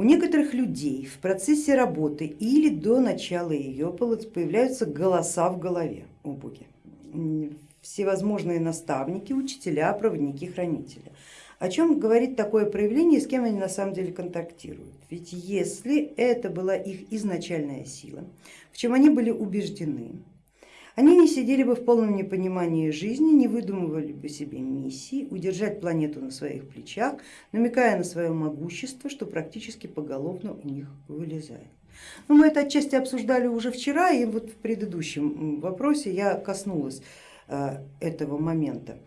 У некоторых людей в процессе работы или до начала ее появляются голоса в голове, о боги, всевозможные наставники, учителя, проводники, хранители. О чем говорит такое проявление, с кем они на самом деле контактируют? Ведь если это была их изначальная сила, в чем они были убеждены, они не сидели бы в полном непонимании жизни, не выдумывали бы себе миссии, удержать планету на своих плечах, намекая на свое могущество, что практически поголовно у них вылезает. Но мы это отчасти обсуждали уже вчера, и вот в предыдущем вопросе я коснулась э, этого момента.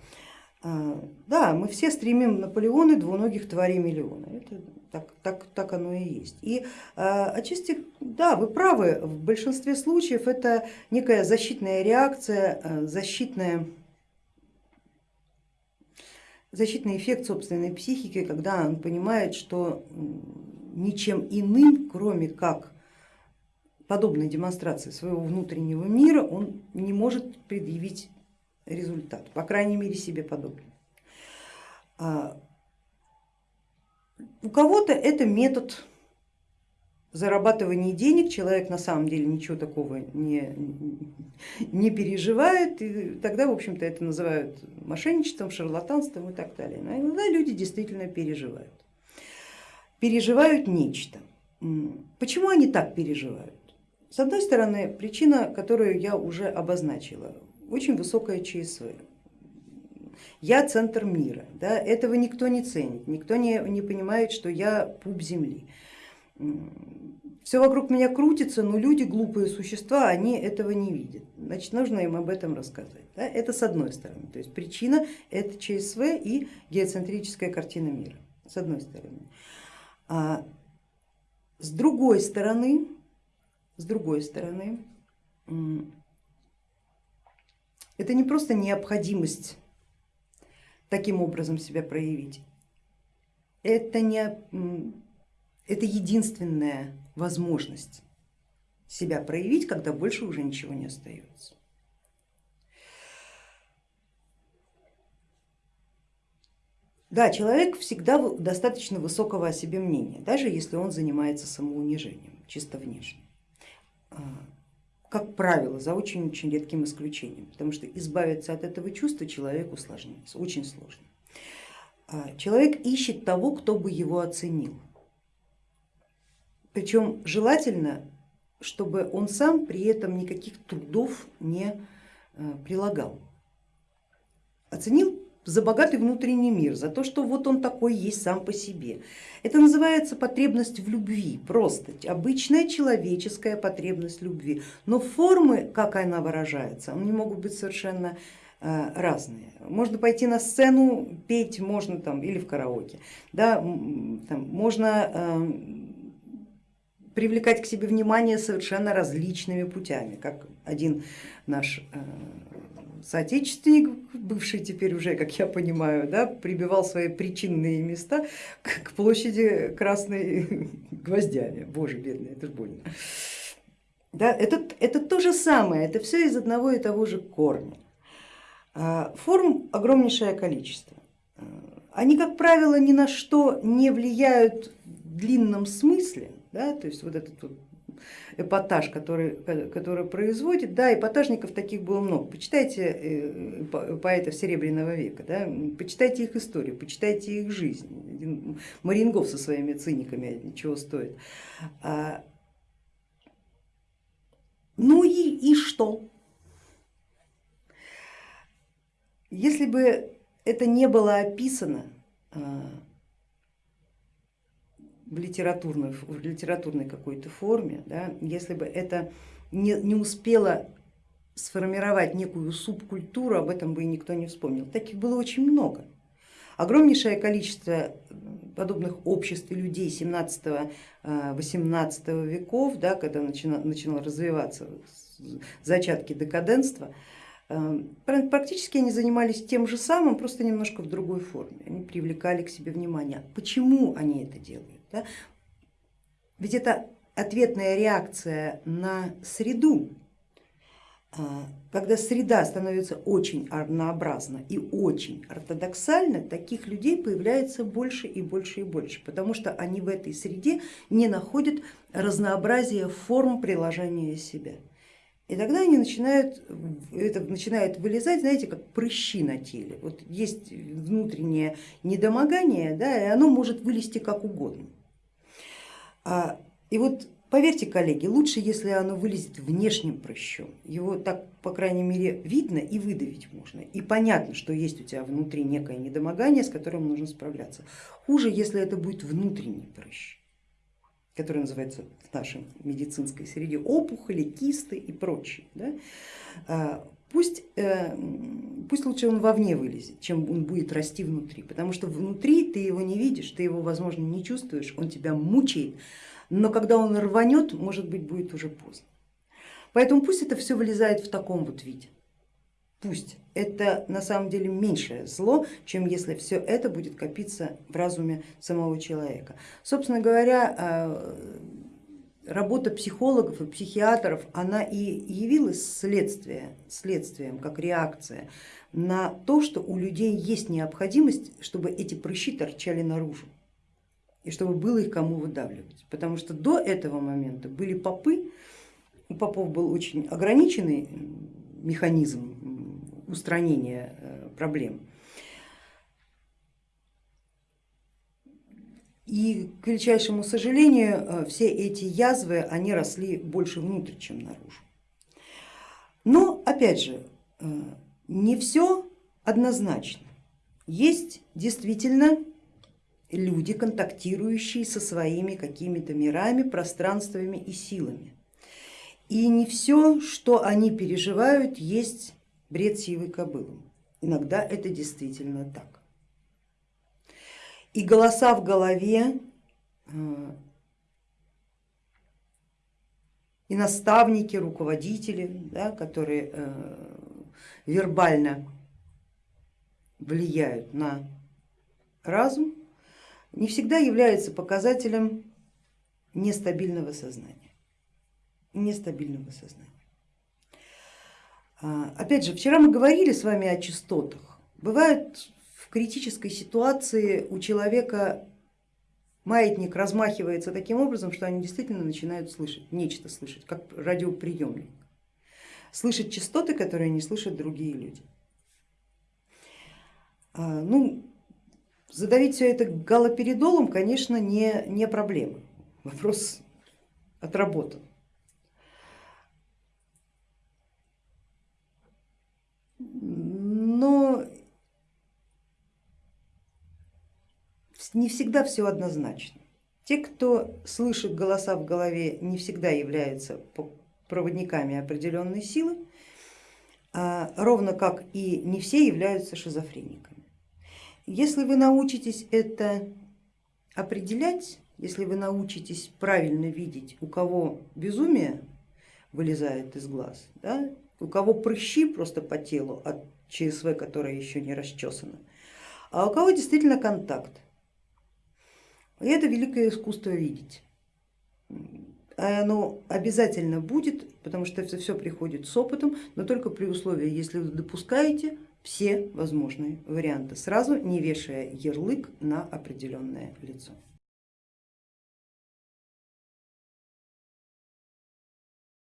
Э, да, мы все стремим Наполеоны двуногих тварей миллиона. Это так, так, так оно и есть. И а, отчасти, да, вы правы, в большинстве случаев это некая защитная реакция, а, защитная, защитный эффект собственной психики, когда он понимает, что ничем иным, кроме как подобной демонстрации своего внутреннего мира, он не может предъявить результат, по крайней мере себе подобный. У кого-то это метод зарабатывания денег, человек на самом деле ничего такого не, не переживает, и тогда в общем-то это называют мошенничеством, шарлатанством и так далее. Но иногда люди действительно переживают. Переживают нечто. Почему они так переживают? С одной стороны, причина, которую я уже обозначила, очень высокая ЧСВ я центр мира, да, этого никто не ценит, никто не, не понимает, что я пуп земли. Все вокруг меня крутится, но люди, глупые существа, они этого не видят. Значит, нужно им об этом рассказать. Да? Это с одной стороны, то есть причина это ЧСВ и геоцентрическая картина мира, с одной стороны. А с другой стороны, с другой стороны, это не просто необходимость таким образом себя проявить. Это, не, это единственная возможность себя проявить, когда больше уже ничего не остается. Да, человек всегда достаточно высокого о себе мнения, даже если он занимается самоунижением, чисто внешне. Как правило, за очень-очень редким исключением, потому что избавиться от этого чувства человеку сложнее, очень сложно. А, человек ищет того, кто бы его оценил. Причем желательно, чтобы он сам при этом никаких трудов не а, прилагал. Оценил за богатый внутренний мир, за то, что вот он такой есть сам по себе. Это называется потребность в любви, просто обычная человеческая потребность любви. Но формы, как она выражается, они могут быть совершенно э, разные. Можно пойти на сцену, петь можно там или в караоке, да, там, можно э, привлекать к себе внимание совершенно различными путями, как один наш э, соотечественник, бывший теперь уже, как я понимаю, да, прибивал свои причинные места к площади Красной гвоздями. Боже, бедный, это же больно. Да, это, это то же самое, это все из одного и того же корня. А, форм огромнейшее количество. А, они, как правило, ни на что не влияют в длинном смысле, да, то есть вот этот вот эпатаж, который, который производит. Да, эпатажников таких было много. Почитайте э, поэтов Серебряного века, да, почитайте их историю, почитайте их жизнь. Марингов со своими циниками чего стоит. А, ну и, и что? Если бы это не было описано, а, в литературной, в литературной какой-то форме, да, если бы это не, не успело сформировать некую субкультуру, об этом бы и никто не вспомнил. Таких было очень много. Огромнейшее количество подобных обществ и людей 17-18 э, веков, да, когда начинал, начинал развиваться зачатки декаденства, э, практически они занимались тем же самым, просто немножко в другой форме. Они привлекали к себе внимание. Почему они это делают? Да? Ведь это ответная реакция на среду. А, когда среда становится очень однообразна и очень ортодоксальна, таких людей появляется больше и больше и больше, потому что они в этой среде не находят разнообразия форм приложения себя. И тогда они начинают, это начинает вылезать, знаете, как прыщи на теле. Вот есть внутреннее недомогание, да, и оно может вылезти как угодно. А, и вот поверьте, коллеги, лучше, если оно вылезет внешним прыщом. Его так, по крайней мере, видно и выдавить можно. И понятно, что есть у тебя внутри некое недомогание, с которым нужно справляться. Хуже, если это будет внутренний прыщ который называется в нашей медицинской среде опухоли, кисты и прочее. Да? Пусть, э, пусть лучше он вовне вылезет, чем он будет расти внутри, потому что внутри ты его не видишь, ты его, возможно, не чувствуешь, он тебя мучает, но когда он рванет, может быть, будет уже поздно. Поэтому пусть это все вылезает в таком вот виде пусть это на самом деле меньшее зло, чем если все это будет копиться в разуме самого человека. Собственно говоря, э, работа психологов и психиатров, она и явилась следствие, следствием, как реакция на то, что у людей есть необходимость, чтобы эти прыщи торчали наружу и чтобы было их кому выдавливать. Потому что до этого момента были попы, у попов был очень ограниченный механизм устранения э, проблем. И к величайшему сожалению, э, все эти язвы, они росли больше внутрь, чем наружу. Но опять же, э, не все однозначно. Есть действительно люди, контактирующие со своими какими-то мирами, пространствами и силами. И не все, что они переживают, есть бред сивой кобылы. Иногда это действительно так. И голоса в голове, э, и наставники, руководители, да, которые э, вербально влияют на разум, не всегда являются показателем нестабильного сознания. Нестабильного сознания. А, опять же, вчера мы говорили с вами о частотах. Бывает в критической ситуации у человека маятник размахивается таким образом, что они действительно начинают слышать, нечто слышать, как радиоприемник. Слышать частоты, которые не слышат другие люди. А, ну, задавить все это галоперидолом, конечно, не, не проблема. Вопрос отработан. но не всегда все однозначно. Те, кто слышит голоса в голове, не всегда являются проводниками определенной силы, а ровно как и не все являются шизофрениками. Если вы научитесь это определять, если вы научитесь правильно видеть, у кого безумие вылезает из глаз, да, у кого прыщи просто по телу от ЧСВ, которая еще не расчесана, а у кого действительно контакт. И это великое искусство видеть. А оно обязательно будет, потому что это все приходит с опытом, но только при условии, если вы допускаете все возможные варианты, сразу не вешая ярлык на определенное лицо.